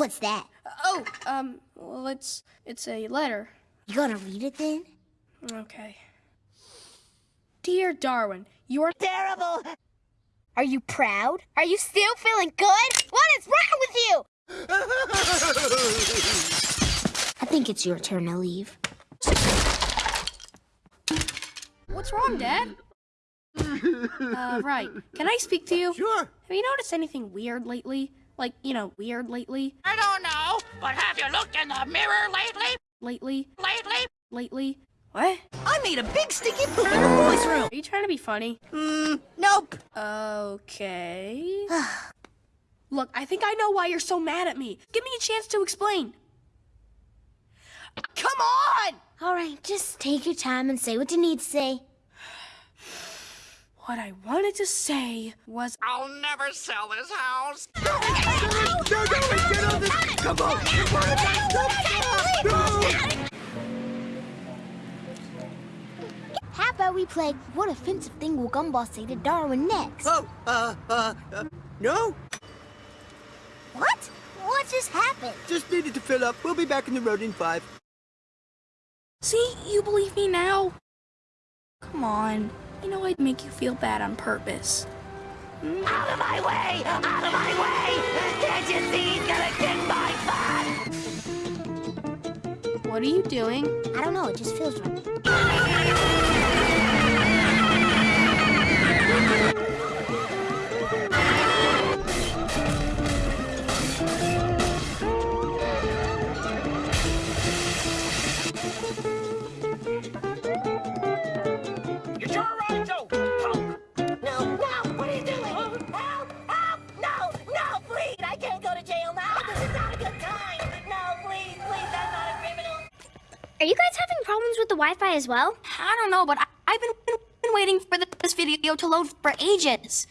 What's that? Oh, um, well, it's it's a letter. You gonna read it then? Okay. Dear Darwin, you're Terrible! Are you proud? Are you still feeling good? What is wrong with you? I think it's your turn to leave. What's wrong, Dad? uh, right. Can I speak to you? Sure. Have you noticed anything weird lately? Like, you know, weird lately? I don't know, but have you looked in the mirror lately? Lately? Lately? Lately? What? I made a big stinky poop in the boys' room. Are you trying to be funny? Mm, nope. Okay. Look, I think I know why you're so mad at me. Give me a chance to explain. Come on! All right, just take your time and say what you need to say. What I wanted to say was I'll never sell this house. No, no, get on this. Come on. Come on. No. How about we play What Offensive Thing Will Gumball Say to Darwin next? Oh, uh, uh, uh, no. What? What just happened? Just needed to fill up. We'll be back in the road in five. See, you believe me now? Come on. You know I'd make you feel bad on purpose. Out of my way! Out of my way! Can't you see he's gonna kick my butt? What are you doing? I don't know, it just feels right. Are you guys having problems with the Wi-Fi as well? I don't know, but I- I've been, been waiting for this video to load for ages.